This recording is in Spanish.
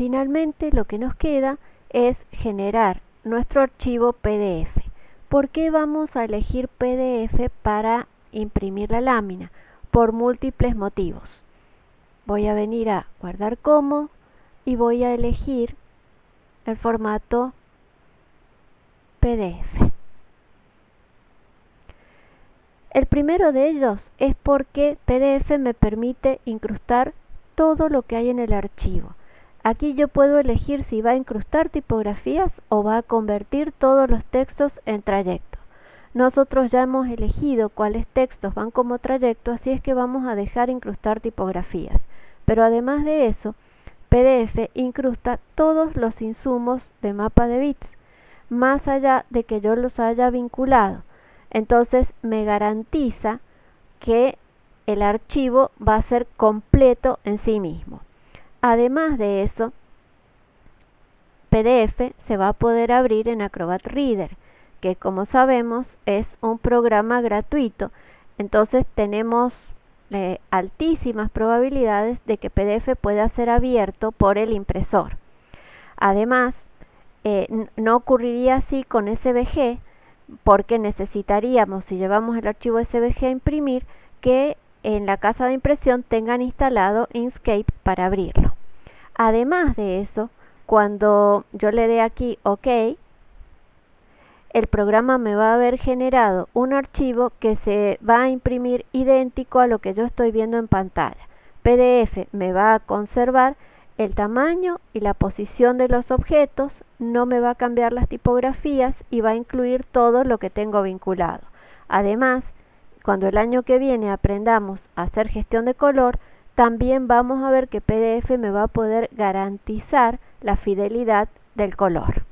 Finalmente lo que nos queda es generar nuestro archivo PDF. ¿Por qué vamos a elegir PDF para imprimir la lámina? Por múltiples motivos. Voy a venir a guardar como y voy a elegir el formato PDF. El primero de ellos es porque PDF me permite incrustar todo lo que hay en el archivo. Aquí yo puedo elegir si va a incrustar tipografías o va a convertir todos los textos en trayecto. Nosotros ya hemos elegido cuáles textos van como trayecto, así es que vamos a dejar incrustar tipografías. Pero además de eso, PDF incrusta todos los insumos de mapa de bits, más allá de que yo los haya vinculado. Entonces me garantiza que el archivo va a ser completo en sí mismo. Además de eso, PDF se va a poder abrir en Acrobat Reader, que como sabemos es un programa gratuito. Entonces tenemos eh, altísimas probabilidades de que PDF pueda ser abierto por el impresor. Además, eh, no ocurriría así con SVG, porque necesitaríamos, si llevamos el archivo SVG a imprimir, que en la casa de impresión tengan instalado Inkscape para abrirlo. Además de eso, cuando yo le dé aquí OK, el programa me va a haber generado un archivo que se va a imprimir idéntico a lo que yo estoy viendo en pantalla. PDF me va a conservar el tamaño y la posición de los objetos, no me va a cambiar las tipografías y va a incluir todo lo que tengo vinculado. Además, cuando el año que viene aprendamos a hacer gestión de color, también vamos a ver que PDF me va a poder garantizar la fidelidad del color.